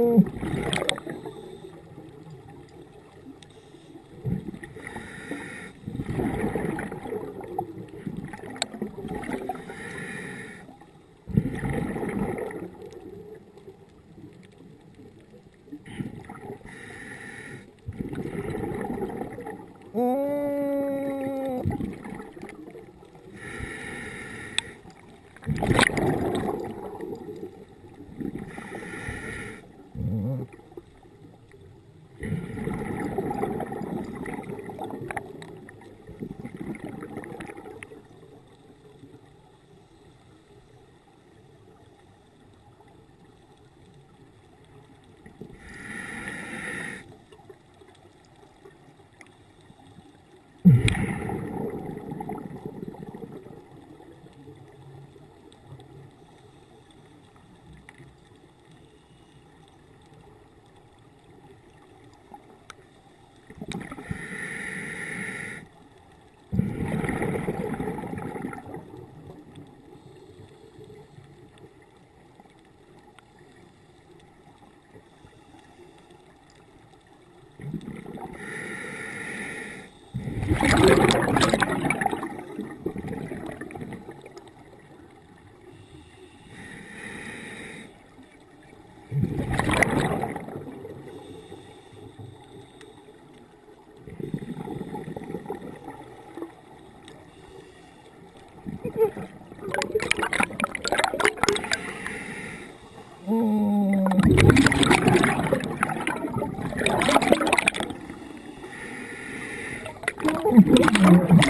Ooh. Oh,